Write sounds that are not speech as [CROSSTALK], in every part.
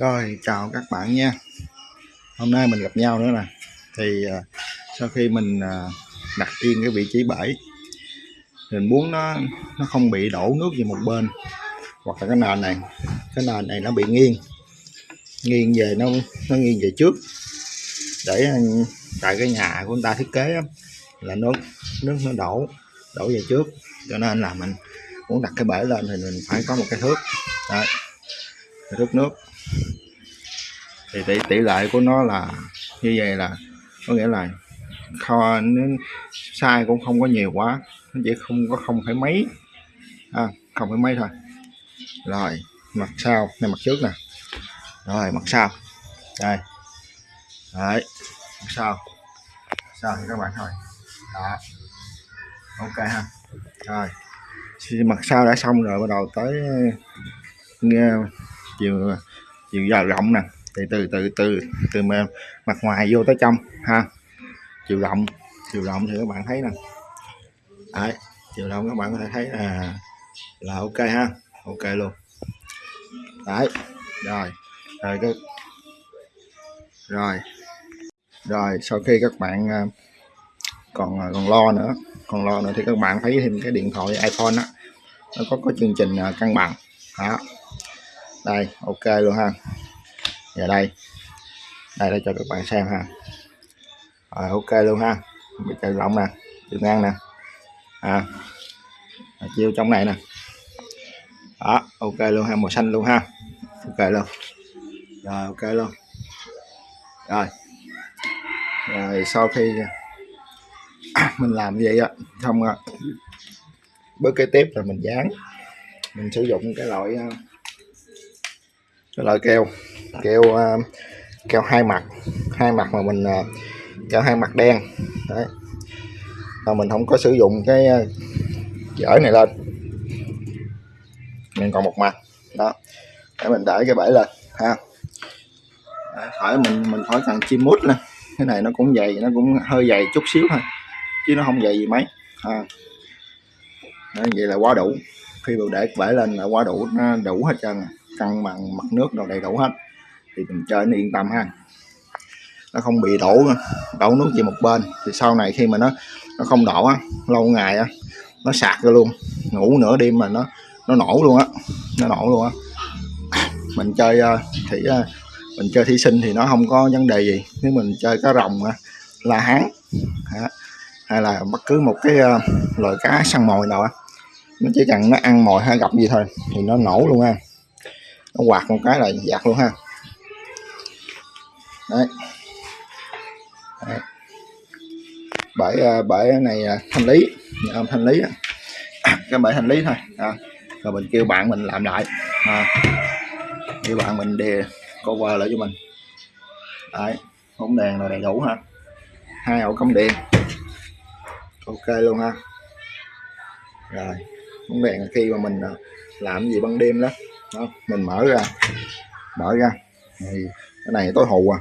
Rồi chào các bạn nha. Hôm nay mình gặp nhau nữa nè. Thì uh, sau khi mình uh, đặt yên cái vị trí bẫy Mình muốn nó nó không bị đổ nước về một bên Hoặc là cái nền này Cái nền này nó bị nghiêng. Nghiêng về nó nó nghiêng về trước. Để à, tại cái nhà của người ta thiết kế đó, là nước nước nó đổ đổ về trước. Cho nên là mình muốn đặt cái bể lên thì mình phải có một cái thước. Đấy. thước nước thì tỷ, tỷ lệ của nó là như vậy là có nghĩa là kho nó sai cũng không có nhiều quá nó chỉ không có không phải mấy. À, không phải mấy thôi. Rồi mặt sau này mặt trước nè. Rồi mặt sau. Đây. Đấy mặt sau. Sau thì các bạn thôi. Đó. Ok ha. Rồi. Thì mặt sau đã xong rồi bắt đầu tới ờ, nghe chiều chiều dài rộng nè. Thì từ từ từ từ mặt ngoài vô tới trong, ha. Chiều rộng chiều rộng thì các bạn thấy nè. Đấy, chiều rộng các bạn có thể thấy là là ok ha, ok luôn. Đấy, rồi rồi cái, rồi rồi sau khi các bạn à, còn à, còn lo nữa, còn lo nữa thì các bạn thấy thêm cái điện thoại iPhone á, nó có có chương trình à, cân bằng. Đó đây, ok luôn ha. Giờ đây. Đây, để cho các bạn xem ha. Rồi, ok luôn ha. Bị chạy rộng nè chiều ngang nè. À. Chiêu trong này nè. Đó, ok luôn ha, màu xanh luôn ha. Ok luôn. Rồi, ok luôn. Rồi. Rồi, sau khi [CLEARS THROAT] mình làm như vậy á, xong bước kế tiếp là mình dán. Mình sử dụng cái loại ờ, cái loại keo keo keo hai mặt. Hai mặt mà mình ờ, keo hai mặt đen. Đấy. Mà mình không có sử dụng cái ờ, dở này lên. Mình còn một mặt. Đó. Để mình đẩy cái bẫy lên ha. Khỏi mình mình khỏi cần chim mút nè cái này nó cũng dày nó cũng hơi dày chút xíu thôi chứ nó không dày gì mấy à. Đó, vậy là quá đủ. Khi mà để bẫy lên là quá đủ nó đủ hết trơn rồi cân bằng mặt nước đồ đầy đủ hết, thì mình chơi nó yên tâm ha. Nó không bị đổ đổ nước về một bên. Thì sau này khi mà nó nó không đổ á, lâu ngày á, nó sạc ra luôn. Ngủ nửa đêm mà nó nó nổ luôn á, nó nổ luôn á. Mình chơi ờ, thì ờ, mình chơi thí sinh thì nó không có vấn đề gì. Nếu mình chơi cá rồng ờ, la hán hay là bất cứ một cái loại cá săn mồi nào á, nó chỉ cần nó ăn mồi hay gặp gì thôi thì nó nổ luôn ha nó quạt một cái là giặt luôn ha. Đấy, đấy. bể ờ, bể này thanh lý nhà ông thanh lý [COUGHS] cái bể thanh lý thôi à. rồi mình kêu bạn mình làm lại à. kêu bạn mình đề cover lại cho mình. Đấy bóng đèn là đầy đủ ha. Hai ổ cắm điện ok luôn ha. Rồi bóng đèn khi mà mình ờ, làm gì ban đêm đó, đó mình mở ra. Mở ra. Thì cái này tối hù à.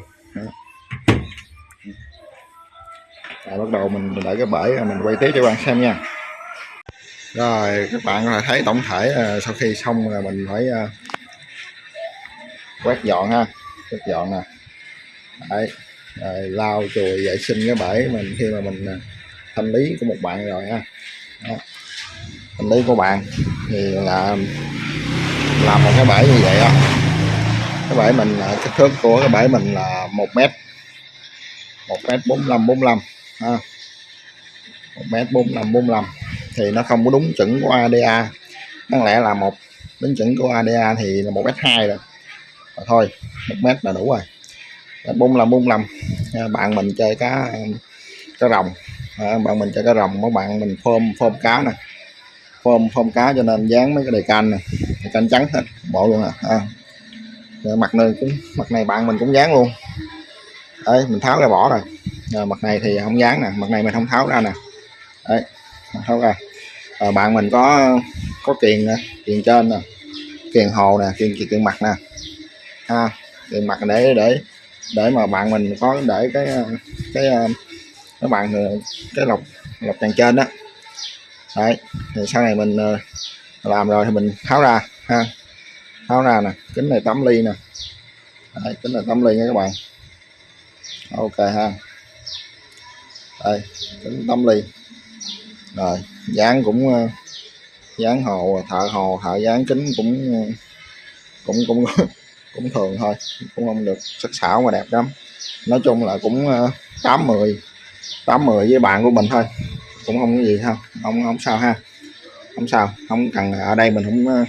Rồi bắt đầu mình, mình đợi cái bể mình quay tiếp cho các bạn xem nha. Rồi các bạn có thể thấy tổng thể ờ, sau khi xong là mình phải ờ, quét dọn ha. Quét dọn nè. Đấy. Rồi lau chùi vệ sinh cái bể mình khi mà mình ờ, thanh lý của một bạn rồi ha. Đó. thanh lý của bạn thì là làm một cái bể như vậy á. Cái bể mình là kích thước của cái bể mình là một mét một mét bốn mươi bốn mươi một mét bốn mươi bốn mươi thì nó không có đúng chuẩn của ADA đáng lẽ là một đúng chuẩn của ADA thì là một mét hai rồi. Rồi thôi một mét là đủ rồi. Bốn mươi bốn mươi bạn mình chơi cá cá rồng. À, bạn mình chơi cá rồng mấy bạn mình phôm phôm cá nè phôm phôm cá cho nên dán mấy cái đề canh này. Đề canh trắng hết bộ luôn à, à. mặt này cũng mặt này bạn mình cũng dán luôn. Đấy mình tháo ra bỏ rồi. Rồi mặt này thì không dán nè mặt này mình không tháo ra nè. Đấy tháo ra. Rồi bạn mình có có kiền nè kiền trên nè kiền hồ nè kiền kiền mặt nè. Ha kiền mặt để để để mà bạn mình có để cái cái cái bạn cái lọc lọc tràn trên đó đấy thì sau này mình ờ, làm rồi thì mình tháo ra ha. Tháo ra nè kính này tấm ly nè. Đấy, kính là tấm ly nha các bạn. Ok ha. Đây kính tấm ly. Rồi dán cũng ờ, dán hồ thợ hồ thợ dán kính cũng ờ, cũng cũng [LAUGHS] cũng thường thôi cũng không được sắc sảo mà đẹp lắm. Nói chung là cũng ờ, tám mười tám mười với bạn của mình thôi cũng không có gì không không không sao ha. Không sao. Không cần ở đây mình không ờ,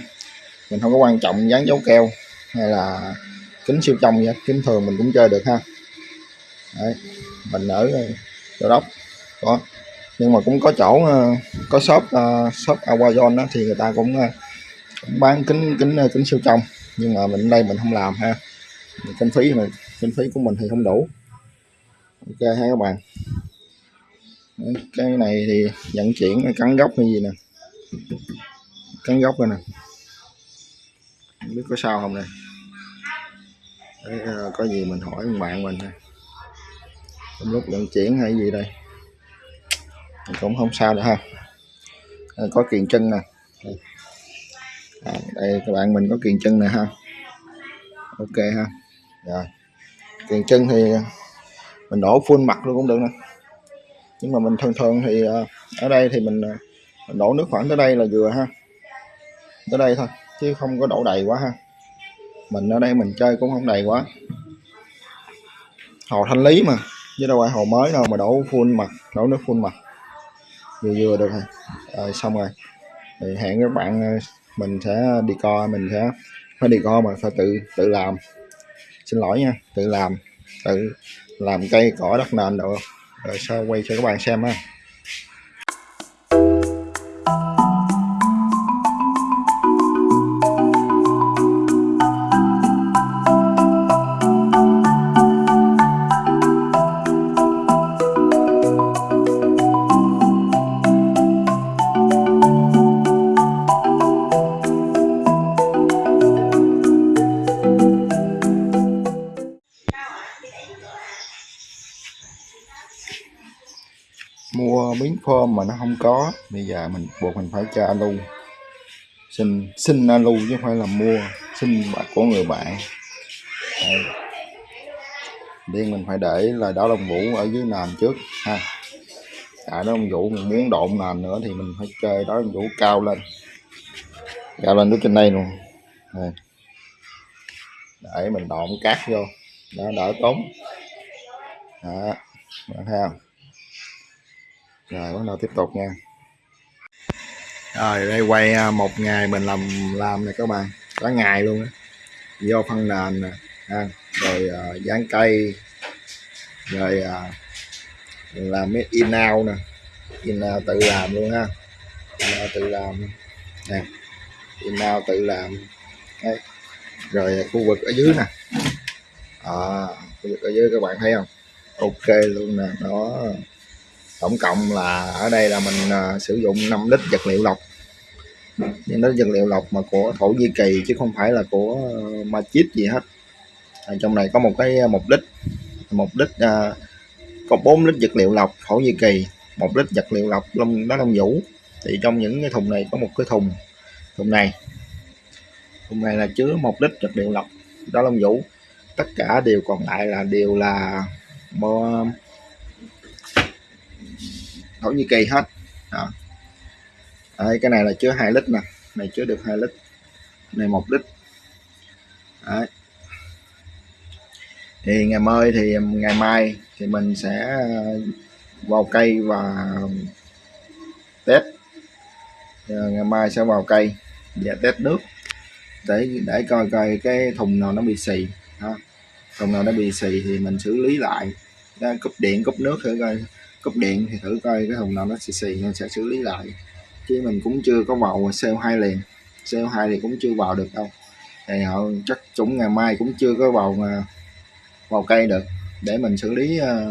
mình không có quan trọng dán dấu keo hay là kính siêu trong vậy kính thường mình cũng chơi được ha. Đấy, mình ở ờ, chỗ đốc. Có nhưng mà cũng có chỗ ờ, có shop shop Awazon đó thì người ta cũng, cũng bán kính kính kính siêu trong. Nhưng mà mình đây mình không làm ha. Kinh phí mà kinh phí của mình thì không đủ. Ok ha các bạn cái này thì vận chuyển cắn gốc hay gì nè. Cắn gốc rồi nè. Không biết có sao không nè Đấy, ờ, có gì mình hỏi bạn mình ha trong lúc vận chuyển hay gì đây? Cũng không sao nữa ha. À, có kiền chân nè. À, đây các bạn mình có kiền chân nè ha. Ok ha. Rồi. Kiền chân thì mình đổ full mặt luôn cũng được nè nhưng mà mình thường thường thì à, ở đây thì mình, mình đổ nước khoảng tới đây là vừa ha. Tới đây thôi chứ không có đổ đầy quá ha. Mình ở đây mình chơi cũng không đầy quá. Hồ thanh lý mà chứ đâu phải hồ mới đâu mà đổ full mặt đổ nước full mặt. Vừa vừa được rồi, rồi xong rồi. Thì hẹn các bạn à, mình sẽ đi co mình sẽ phải đi co mà phải tự tự làm. Xin lỗi nha tự làm tự làm cây cỏ đất nền được không rồi sau quay cho các bạn xem ha. Form mà nó không có, bây giờ mình buộc mình phải cho alu. Xin xin alu chứ không phải là mua, xin của người bạn. Đây. Điên mình phải để là đảo đồng vũ ở dưới nền trước, ha. Tại đó đồng vũ mình muốn độn nền nữa thì mình phải chơi đó đồng vũ cao lên. Cao lên tới trên đây luôn. Đây. để mình độn cát vô. Đó, đỡ tốn. Đó, bạn thấy không? Rồi bắt đầu tiếp tục nha. Rồi đây quay à, một ngày mình làm làm này các bạn. Cả ngày luôn á. Vô phân nền nè ha. rồi uh, dán cây. Rồi uh, làm mấy in out nè. In out tự làm luôn ha. In out tự làm. Nè in out tự làm. Đấy. rồi khu vực ở dưới nè. À, khu vực ở dưới các bạn thấy không? Ok luôn nè đó tổng cộng là ở đây là mình uh, sử dụng 5 lít vật liệu lọc. Nhưng đó vật liệu lọc mà của thổ nhĩ kỳ chứ không phải là của ờ, uh, Machit gì hết. Ở trong này có một cái à, một lít một lít uh, có 4 lít vật liệu lọc thổ nhĩ kỳ một lít vật liệu lọc lông đó lông vũ. Thì trong những cái thùng này có một cái thùng thùng này. Thùng này là chứa một lít vật liệu lọc đó lông vũ. Tất cả đều còn lại là đều là Thổ Nhĩ Kỳ hết. Đó. Đấy, cái này là chứa 2 lít nè. Này chứa được 2 lít. Này một lít. Đấy. thì ngày mai thì ngày mai thì mình sẽ ờ, vào cây và test. Ờ, ngày mai sẽ vào cây và test nước để để coi coi cái thùng nào nó bị xì. Ha thùng nào nó bị xì thì mình xử lý lại. Cúp điện cúp nước thử coi cúp điện thì thử coi cái thùng nào nó xì xì nên sẽ xử lý lại. Chứ mình cũng chưa có vào CO2 liền. CO2 thì cũng chưa vào được đâu. Thì họ chắc chúng ngày mai cũng chưa có vào à, vào cây được. Để mình xử lý à,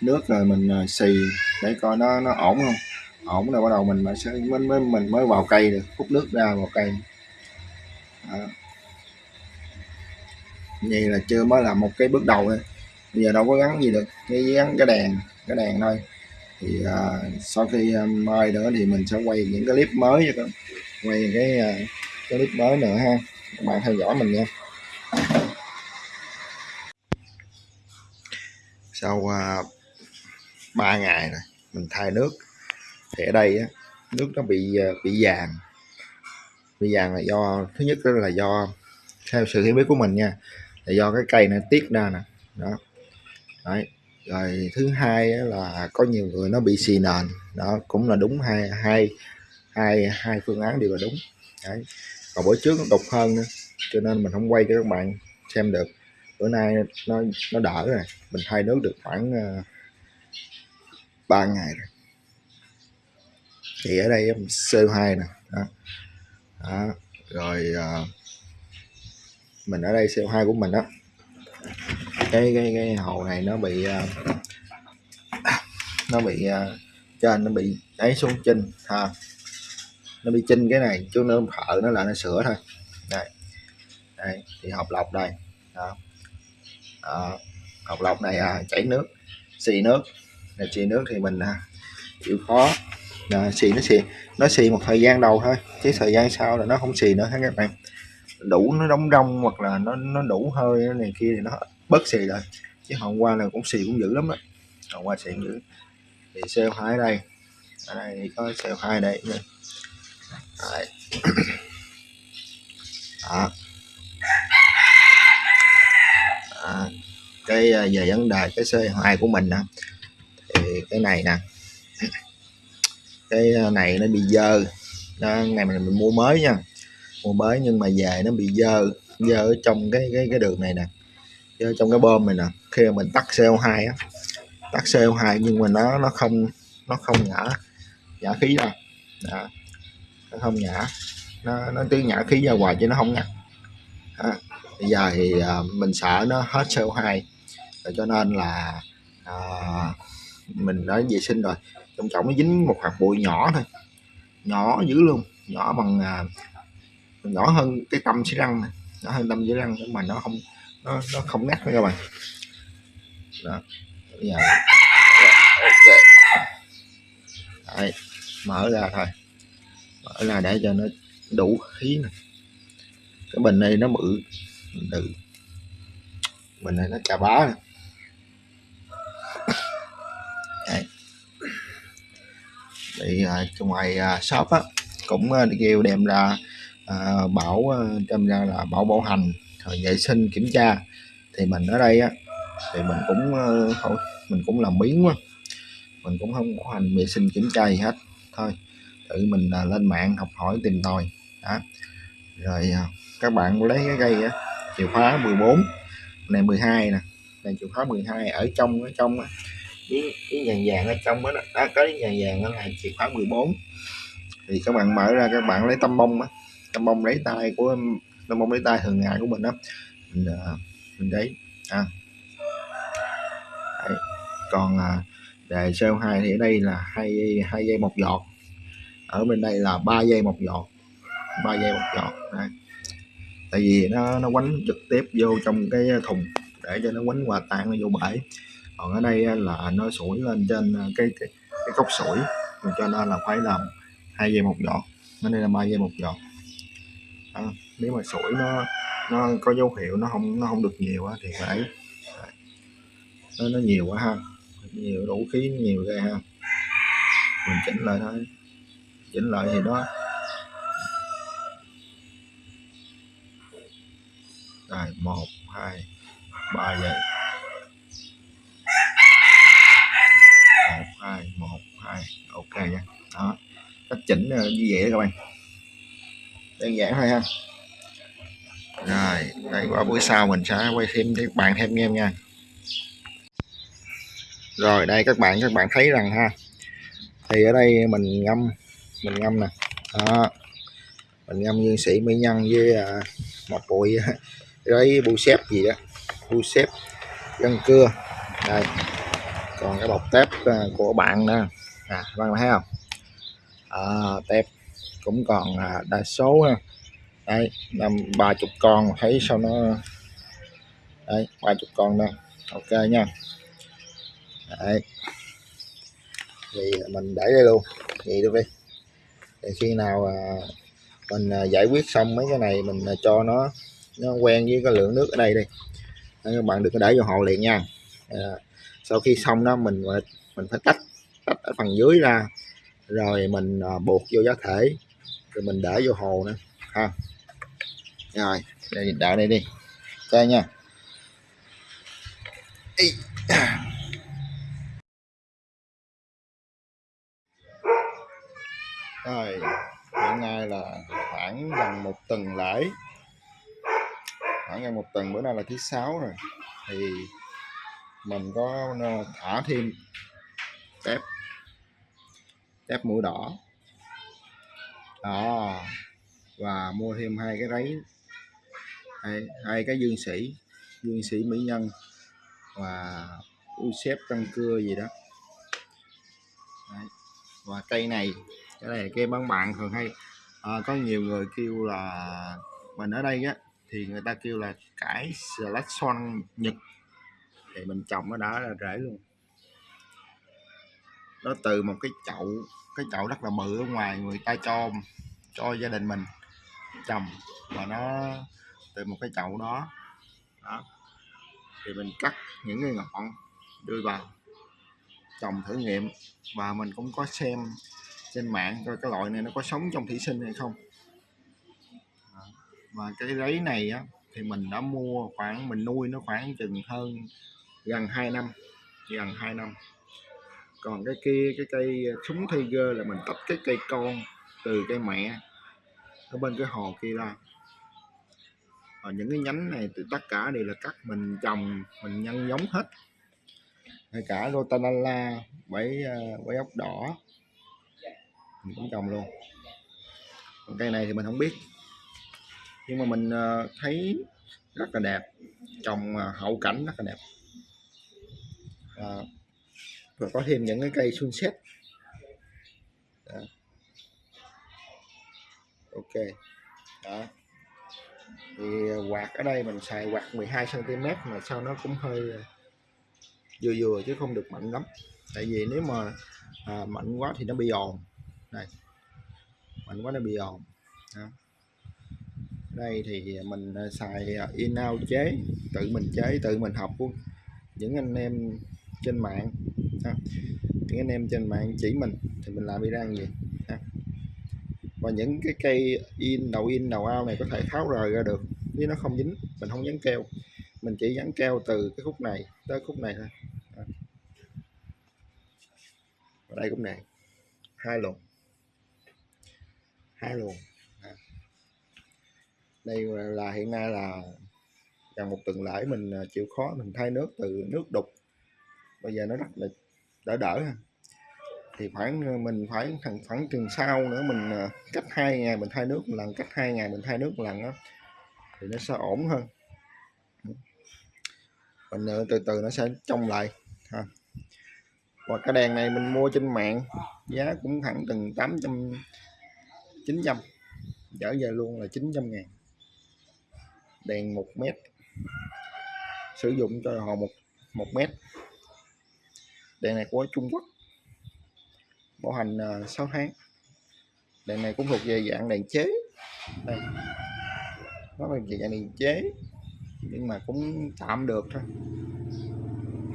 nước rồi mình à, xì để coi nó nó ổn không. Ổn rồi bắt đầu mình mới mới, mới mình mới vào cây được hút nước ra vào cây. Đó. vậy là chưa mới là một cái bước đầu thôi bây giờ đâu có gắn gì được cái gắn cái đèn cái đèn thôi. Thì uh, sau khi uh, mai nữa thì mình sẽ quay những cái clip mới cho các quay cái uh, cái clip mới nữa ha. Các bạn theo dõi mình nha. Sau à, 3 ngày rồi mình thay nước. Thì ở đây á, nước nó bị bị vàng. Bị vàng là do thứ nhất đó là do theo sự hiểu biết của mình nha là do cái cây nó tiết ra nè. Đó. Đấy. rồi thứ hai là có nhiều người nó bị xì nền đó cũng là đúng hai hai hai hai phương án đều là đúng Đấy. còn bữa trước nó đục hơn nữa cho nên mình không quay cho các bạn xem được bữa nay nó nó đỡ rồi mình thay nước được khoảng ờ, uh, 3 ngày rồi thì ở đây CO2 nè đó. đó. rồi uh, mình ở đây CO2 của mình đó cái cái cái hồ này nó bị uh, nó bị ờ, uh, trên nó bị đáy xuống chinh ha. Nó bị chinh cái này chứ nó thợ nó là nó sửa thôi. Đây đây thì học lọc đây đó, đó. học lọc này à, chảy nước xì nước. Này xì nước thì mình à, chịu khó. À, xì nó xì nó xì một thời gian đầu thôi chứ thời gian sau là nó không xì nữa các bạn? Đủ nó đóng rong hoặc là nó nó đủ hơi này kia thì nó bớt xì lại. Chứ hôm qua là cũng xì cũng dữ lắm á hôm qua xì dữ. Thì CO2 ở đây. Ở đây có CO2 đây. Đấy. đó. À, cái về vấn đề cái CO2 của mình nè. Thì cái này nè. Cái à, này nó bị dơ. Đó, ngày mình, mua mới nha. Mua mới nhưng mà về nó bị dơ. Dơ ở trong cái cái cái đường này nè trong cái bơm này nè khi mà mình tắt CO2 á tắt CO2 nhưng mà nó nó không nó không nhả nhả khí ra đó. nó không nhả nó nó cứ nhả khí ra ngoài chứ nó không ngắt đó. bây giờ thì uh, mình sợ nó hết CO2 rồi cho nên là uh, mình đã vệ sinh rồi trong trọng nó dính một hạt bụi nhỏ thôi nhỏ dữ luôn nhỏ bằng uh, nhỏ hơn cái tâm xí răng này nhỏ hơn tâm xi răng nhưng mà nó không nó nó không ngắt nữa các bạn. Đó. Bây giờ. Ok Đấy, mở ra thôi. Mở ra để cho nó đủ khí này cái bình này nó bự từ. Bình này nó chà bá này. Đấy. thì à, trong ngoài uh, shop á cũng à, kêu đem ra à, bảo đem ra là bảo bảo hành rồi vệ sinh kiểm tra. Thì mình ở đây á thì mình cũng ờ, thôi mình cũng làm biến quá. Mình cũng không có hành vệ sinh kiểm tra gì hết thôi. Tự mình là lên mạng học hỏi tìm tòi đó. Rồi à, các bạn lấy cái cây á chìa khóa 14 này 12 nè này chìa khóa 12 ở trong ở trong á cái, cái vàng vàng ở trong đó, đó. Có cái vàng vàng đó là chìa khóa 14 thì các bạn mở ra các bạn lấy tăm bông á tăm bông lấy tay của nó mong lấy tay thường ngày của mình đó mình uh, mình đấy. À. Đấy. còn uh, đề CO2 thì ở đây là hai hai giây một giọt. Ở bên đây là ba giây một giọt. Ba giây một giọt. Đấy. tại vì nó nó quánh trực tiếp vô trong cái thùng để cho nó quánh hòa tan nó vô bể. Còn ở đây là nó sủi lên trên à, cái cái, cái cốc sủi. Cho nên là phải làm hai giây một giọt. Nên đây là ba giây một giọt. À, nếu mà sủi nó nó có dấu hiệu nó không nó không được nhiều quá thì phải nó, nó nhiều quá ha. Nhiều đủ khí nhiều ra ha. Mình chỉnh lại thôi. Chỉnh lại thì đó. Rồi một hai ba vậy một hai một hai ok nha. Đó. Cách chỉnh như vậy đó các bạn. Đơn giản thôi ha rồi đây qua buổi sau mình sẽ quay thêm cho các bạn thêm nha em nha. Rồi đây các bạn các bạn thấy rằng ha thì ở đây mình ngâm mình ngâm nè. Đó. mình ngâm nguyên sĩ mỹ nhân với à, một bụi [LAUGHS] đấy bu xếp gì đó bu xếp gân cưa. Đây. Còn cái bọc tép à, của bạn nè. À bạn thấy không? À, tép cũng còn à, đa số nè đây năm ba chục con thấy sao nó đây ba chục con đây, ok nha. Đấy. Thì mình để đây luôn. Vậy được đi. Thì khi nào à, mình à, giải quyết xong mấy cái này mình à, cho nó nó quen với cái lượng nước ở đây đi. Các bạn đừng có để vô hồ liền nha. À, sau khi xong đó mình mình phải tách tách ở phần dưới ra. Rồi mình buộc vô giá thể. Rồi mình để vô hồ nữa. Ha rồi. Đây đợi đây đi. Chơi nha. Ý. rồi hiện nay là khoảng gần một tuần lễ. Khoảng gần một tuần bữa nay là thứ sáu rồi. Thì mình có thả thêm tép tép mũi đỏ. Đó. Và mua thêm hai cái ráy hai, hai cái dương sĩ dương sĩ mỹ nhân và u xếp răng cưa gì đó. Đấy. và cây này cái này cây bán bạn thường hay. À, có nhiều người kêu là mình ở đây á thì người ta kêu là cải selection nhật. Thì mình trồng nó đã là rễ luôn. Nó từ một cái chậu cái chậu rất là bự ở ngoài người ta cho cho gia đình mình trồng. Và nó từ một cái chậu đó. Đó. Thì mình cắt những cái ngọn, đưa vào, trồng thử nghiệm và mình cũng có xem trên mạng coi cái loại này nó có sống trong thủy sinh hay không. Và cái giấy này á, thì mình đã mua khoảng, mình nuôi nó khoảng chừng hơn gần 2 năm, gần 2 năm. Còn cái kia, cái cây súng tiger là mình tách cái cây con từ cây mẹ ở bên cái hồ kia ra ở những cái nhánh này thì tất cả đều là cắt mình trồng mình nhân giống hết. Ngay cả rotanala bảy ờ, bẫy ốc đỏ mình cũng trồng luôn. Còn cây này thì mình không biết. Nhưng mà mình ờ, thấy rất là đẹp trồng hậu cảnh rất là đẹp. À, và có thêm những cái cây sunset đó. ok. Đó thì ờ, quạt ở đây mình xài quạt 12 cm mà sao nó cũng hơi ờ, vừa vừa chứ không được mạnh lắm tại vì nếu mà à, mạnh quá thì nó bị ồn này mạnh quá nó bị ồn đó. đây thì mình ờ, xài in out chế tự mình chế tự mình học luôn những anh em trên mạng ha. những anh em trên mạng chỉ mình thì mình làm đi ra gì và những cái cây in, đầu in, đầu ao này có thể tháo rời ra được, chứ nó không dính, mình không dán keo. Mình chỉ dán keo từ cái khúc này tới khúc này thôi. Ở đây cũng này hai luồng. Hai luồng. Đây là hiện nay là gần một tuần lễ mình à, chịu khó mình thay nước từ nước đục. Bây giờ nó rất là đỡ đỡ thì khoảng ờ, mình phải thằng, khoảng tuần sau nữa mình ờ, cách hai ngày mình thay nước một lần, cách hai ngày mình thay nước một lần đó thì nó sẽ ổn hơn. Mình ờ, từ từ nó sẽ trong lại, ha. và cái đèn này mình mua trên mạng, giá cũng khoảng từng 800 900 trở về luôn là 900 ngàn. Đèn 1 mét, sử dụng cho họ một một mét. Đèn này của Trung Quốc bảo hành ờ, 6 tháng. Đèn này cũng thuộc về dạng đèn chế. Đây. Nó là dạng đèn chế, nhưng mà cũng tạm được thôi.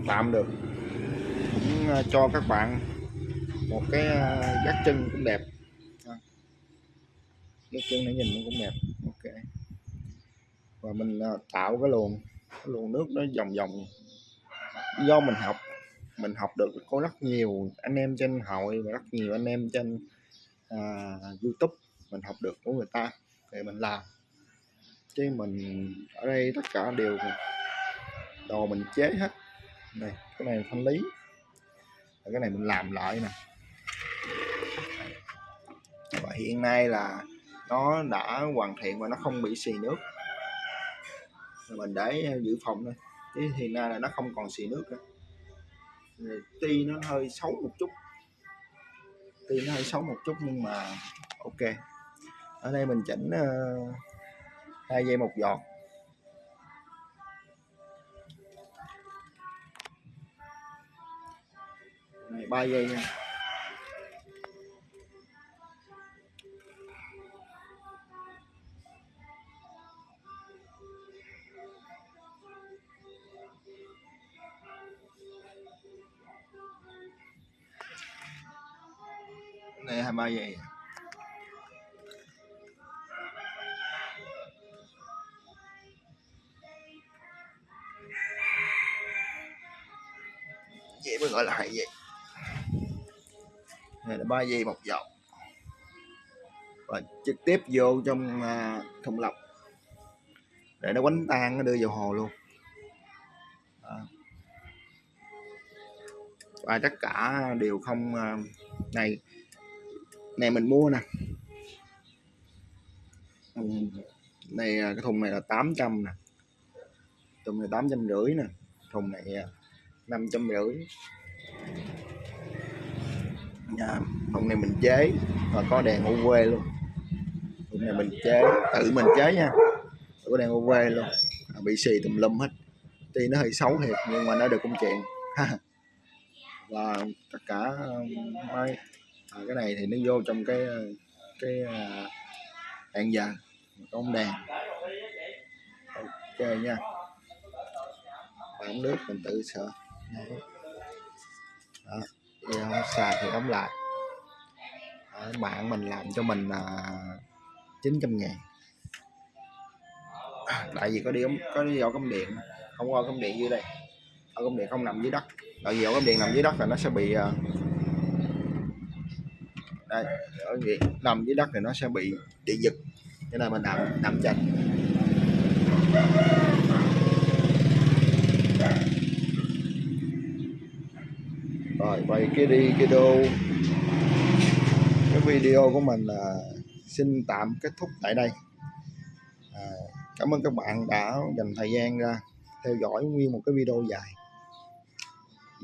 Tạm được. Cũng ờ, cho các bạn một cái ờ, gác chân cũng đẹp. Gác chân này nhìn cũng đẹp. Ok. Và mình tạo cái luồng. Cái luồng nước nó vòng vòng. Do mình học mình học được có rất nhiều anh em trên hội và rất nhiều anh em trên à, YouTube mình học được của người ta để mình làm. Chứ mình ở đây tất cả đều đồ mình chế hết. Này cái này thanh lý. Cái này mình làm lại nè. Và hiện nay là nó đã hoàn thiện và nó không bị xì nước. Mình để dự phòng thôi. Chứ hiện nay là nó không còn xì nước nữa ti nó hơi xấu một chút. Ti nó hơi xấu một chút nhưng mà ok. Ở đây mình chỉnh uh, hai một giọt. Này ba dây nha. Đây hai ba giây vậy mới gọi là hai giây này là ba giây một dọc và trực tiếp vô trong à, thùng lọc. Để nó quánh tan, nó đưa vào hồ luôn. Đó. và tất cả đều không à, này này mình mua nè. Này à, cái thùng này là 800 nè. Thùng này tám trăm rưỡi nè. Thùng này à, năm trăm rưỡi. Nhà, thùng này mình chế và có đèn UV luôn. Thùng này mình chế tự mình chế nha. Có đèn UV luôn. À, bị xì tùm lum hết. Tuy nó hơi xấu thiệt nhưng mà nó được công chuyện. [LAUGHS] Và tất cả à, mấy à, cái này thì nó vô trong cái ờ, cái ờ, đèn giờ con đèn. Ok nha. Ống nước mình tự sợ đó giờ không xài thì đóng lại. Đó, bạn mình làm cho mình ờ, là 900 ngàn. [COUGHS] Tại vì có đi ống có đi ổ cắm điện không có cắm điện dưới đây. Ổ cắm điện không nằm dưới đất. Tại vì ổ cắm điện nằm dưới đất là nó sẽ bị uh, đây ở gì nằm dưới đất thì nó sẽ bị bị giật. Cho nên mình nằm nằm chặt rồi vậy cái đi cái đô. Cái video của mình là xin tạm kết thúc tại đây. À, cảm ơn các bạn đã dành thời gian ra theo dõi nguyên một cái video dài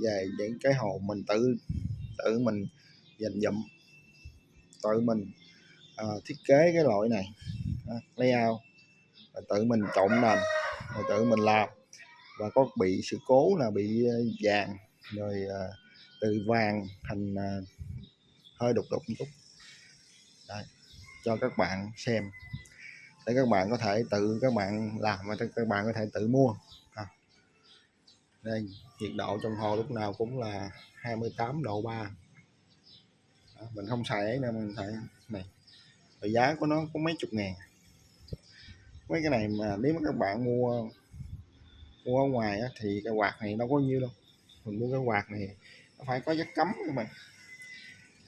về những cái hồ mình tự tự mình dành dụm tự mình à, thiết kế cái loại này. À, layout. Và tự mình trộn nền rồi tự mình làm. Và có bị sự cố là bị à, vàng rồi à, từ vàng thành à, hơi đục đục chút. Cho các bạn xem. Để các bạn có thể tự các bạn làm và các bạn có thể tự mua. À. đây nhiệt độ trong hồ lúc nào cũng là 28 độ 3 đó, mình không xài ấy nên mình xài này. Và giá của nó có mấy chục ngàn. Mấy cái này mà nếu mà các bạn mua mua ở ngoài á, thì cái quạt này đâu có nhiêu đâu. Mình mua cái quạt này nó phải có dắt cấm các bạn.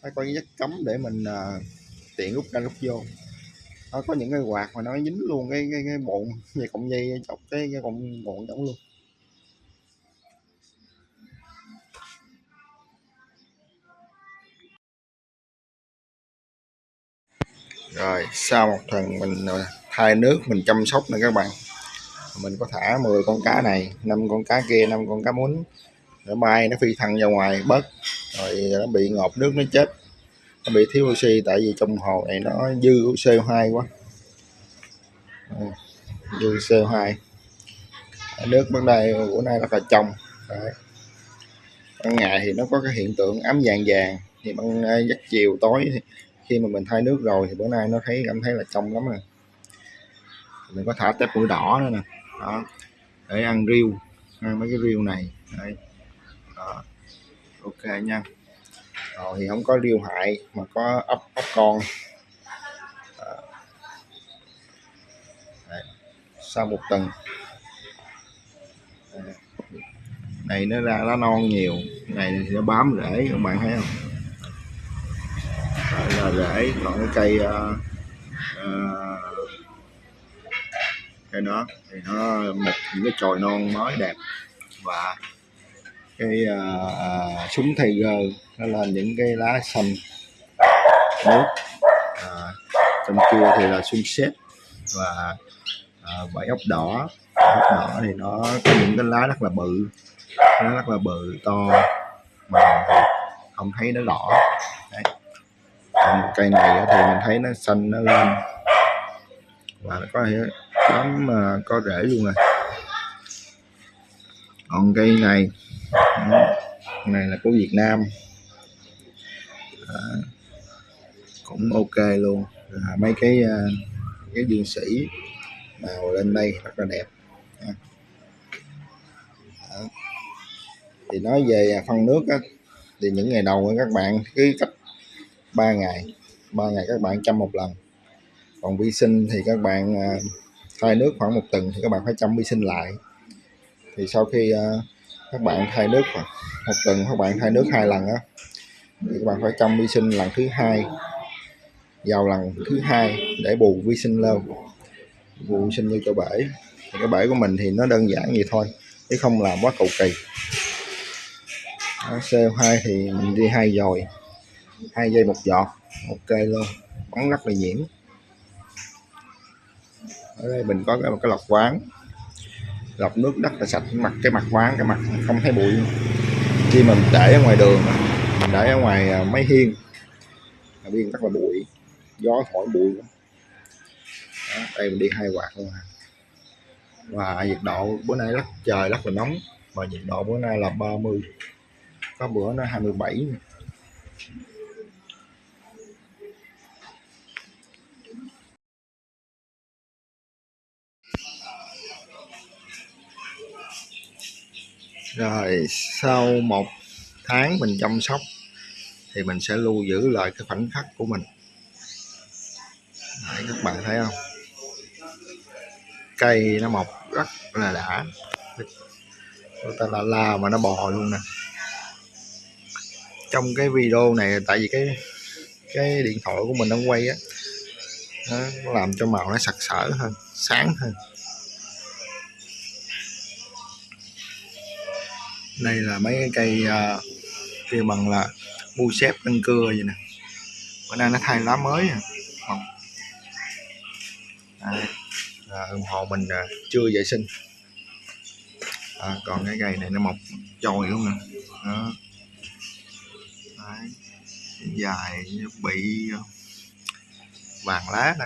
Phải có dắt cấm để mình uh, tiện rút ra rút vô. Nó có những cái quạt mà nó dính luôn cái cái, cái bộn về cọng dây chọc cái cái cọng bộn giống luôn. Rồi, sau một tuần mình à, thay nước, mình chăm sóc nè các bạn. Mình có thả 10 con cá này, năm con cá kia, năm con cá muốn. Nó bay, nó phi thăng ra ngoài, bớt. Rồi à, nó bị ngọt nước, nó chết. Nó bị thiếu oxy, tại vì trong hồ này nó dư CO2 quá. Ừ, dư CO2 nước bên đây, bữa nay rất là trong. Đấy. ban ngày thì nó có cái hiện tượng ấm vàng vàng, thì ban à, giấc chiều tối thì khi mà mình thay nước rồi thì bữa nay nó thấy, cảm thấy là trong lắm rồi. Mình có thả tép mũi đỏ nữa nè. Đó. Để ăn riêu, ăn mấy cái riêu này. Đấy. Đó. ok nha. Rồi thì không có riêu hại, mà có ốc ốc con. Đấy. sau một tuần. Này nó ra lá non nhiều. Này thì nó bám rễ, các bạn thấy không? Rễ còn cái cây uh, uh, cây đó thì nó một những cái chồi non mới đẹp. Và cái uh, uh, súng tiger nó lên những cái lá xanh nước à, trong kia thì là xuân xếp và à, bảy ốc đỏ. Ốc đỏ thì nó có những cái lá rất là bự nó rất là bự to mà không thấy nó đỏ Đấy. Còn cây này thì mình thấy nó xanh nó lên. Và nó có lắm mà ờ, có rễ luôn rồi. Còn cây này này là của Việt Nam. Đó, cũng ok luôn. À, mấy cái ờ, cái dương sĩ màu lên đây rất là đẹp. Đó. thì nói về phân nước á, thì những ngày đầu các bạn cứ cách 3 ngày. 3 ngày các bạn chăm một lần. Còn vi sinh thì các bạn à, thay nước khoảng một tuần thì các bạn phải chăm vi sinh lại. Thì sau khi à, các bạn thay nước khoảng một tuần, các bạn thay nước hai lần á, thì các bạn phải chăm vi sinh lần thứ hai. Vào lần thứ hai để bù vi sinh lên bù vi sinh như cho bể. Thì cái bể của mình thì nó đơn giản vậy thôi, chứ không làm quá cầu kỳ. CO2 thì mình đi hai dòi hai dây một giọt. Ok luôn. Bắn rất là nhiễm ở đây mình có cái, một cái lọc quán. Lọc nước rất là sạch. Mặt cái mặt quán cái mặt không thấy bụi. Khi mình để ở ngoài đường mình để ở ngoài à, máy hiên biên rất là bụi. Gió thổi bụi Đó, đây mình đi hai quạt luôn à. và nhiệt độ bữa nay rất trời rất là nóng. Và nhiệt độ bữa nay là 30 có bữa nó 27 mươi rồi sau một tháng mình chăm sóc thì mình sẽ lưu giữ lại cái khoảnh khắc của mình. Đấy, các bạn thấy không? Cây nó mọc rất là đã. Người ta là la mà nó bò luôn nè. Trong cái video này tại vì cái cái điện thoại của mình đang quay á nó làm cho màu nó sặc sỡ hơn sáng hơn. Đây là mấy cái cây uh, kêu bằng là bu xếp tân cưa vậy nè. Bữa nay nó thay lá mới à. Không. Đây, là ủng hộ mình à, chưa vệ sinh. À, còn cái cây này nó mọc trồi luôn nè. Đó. Đấy. dài bị ờ, vàng lá nè.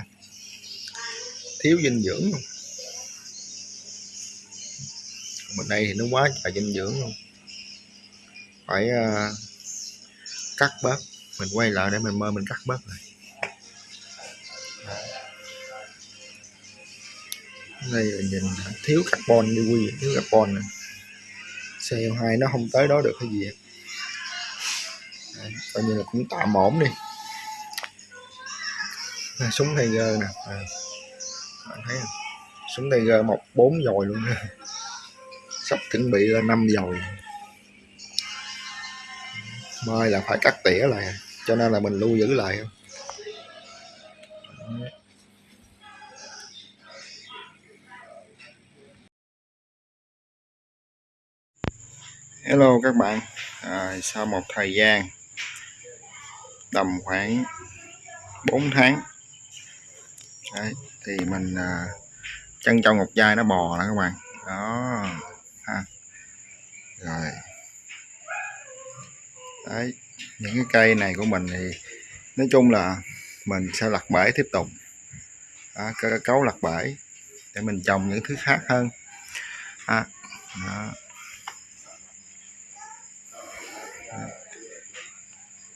Thiếu dinh dưỡng luôn. Bên đây thì nó quá trời dinh dưỡng luôn phải uh, cắt bớt. Mình quay lại để mình mơ mình cắt bớt này đây là nhìn thiếu carbon đi quy thiếu carbon này. CO2 nó không tới đó được cái gì Đấy, coi như là cũng tạm ổn đi. À, súng Tiger nè. À, bạn thấy không? Súng Tiger một bốn dồi luôn. [LAUGHS] Sắp chuẩn bị là năm dồi mai là phải cắt tỉa lại cho nên là mình lưu giữ lại. Hello các bạn. À, sau một thời gian tầm khoảng 4 tháng Đấy, thì mình à, chân trong một chai nó bò nè các bạn. Đó ha. Rồi. Đấy, những cái cây này của mình thì nói chung là mình sẽ lặt bể tiếp tục. Đó, cấu lặt bể để mình trồng những thứ khác hơn. À, đó.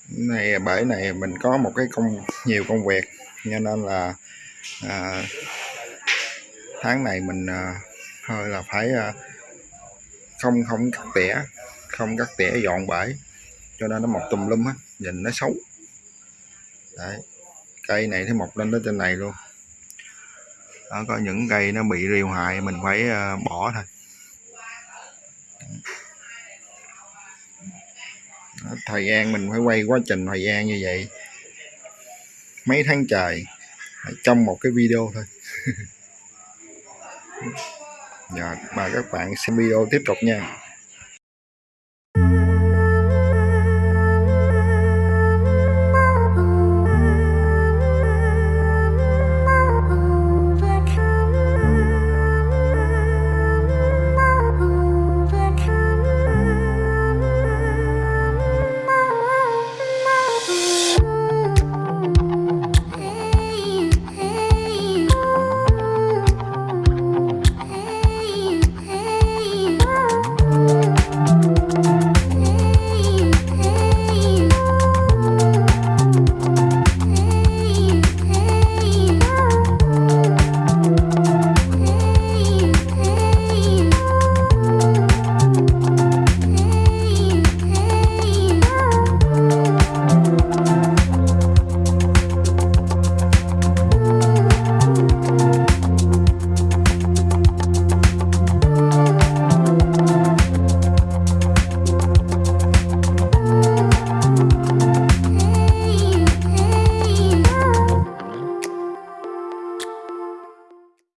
này bể này mình có một cái công nhiều công việc cho nên là à, tháng này mình à, hơi là phải à, không không cắt tỉa không cắt tỉa dọn bể cho nên nó mọc tùm lum á nhìn nó xấu. Đấy. cây này nó mọc lên tới trên này luôn. Đó, có những cây nó bị rêu hại mình phải uh, bỏ thôi. Đó, thời gian mình phải quay quá trình thời gian như vậy. Mấy tháng trời trong một cái video thôi. [LAUGHS] Dạ, Và các bạn xem video tiếp tục nha.